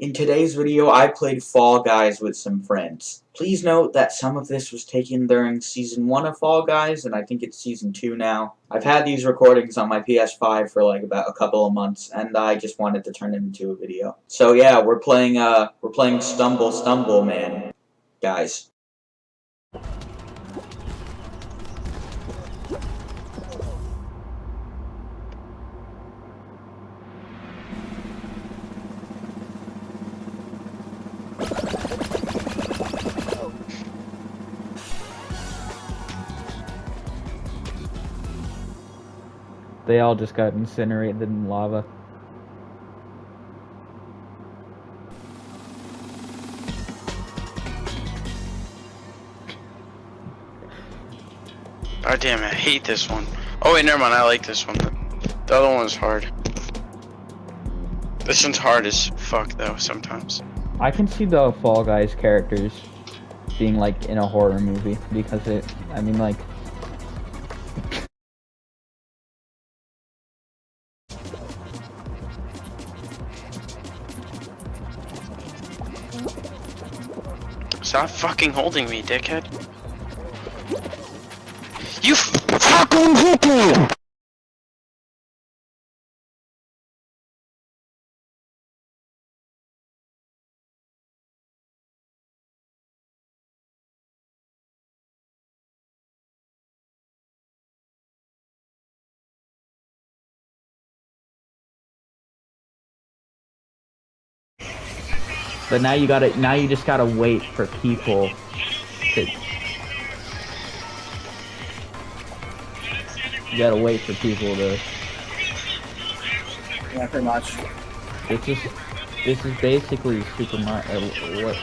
In today's video, I played Fall Guys with some friends. Please note that some of this was taken during Season 1 of Fall Guys, and I think it's Season 2 now. I've had these recordings on my PS5 for like about a couple of months, and I just wanted to turn it into a video. So yeah, we're playing, uh, we're playing Stumble Stumble Man, guys. They all just got incinerated in lava. God Oh, damn, I hate this one. Oh wait, never mind, I like this one. The other one's hard. This one's hard as fuck though, sometimes. I can see the Fall Guys characters being like in a horror movie because it, I mean like, Stop fucking holding me, dickhead. You fucking hit but now you gotta, now you just gotta wait for people to. You gotta wait for people to. Yeah, pretty much. This is, this is basically Super Mario. Uh, what,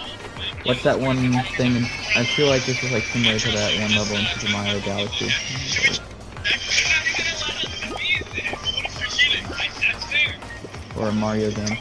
what's that one thing? I feel like this is like similar to that one level in Super Mario Galaxy. Or a Mario game.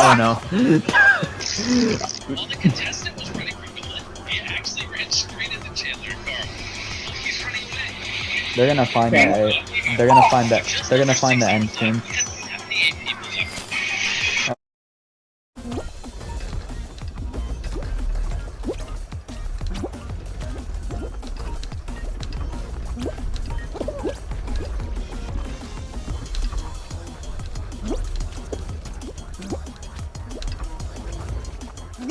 Oh no. Well, the contestant was running from Gillette. He actually ran straight into Chandler and Carl. He's running away. They're gonna find that. They're gonna find that. They're gonna find the end soon. 오!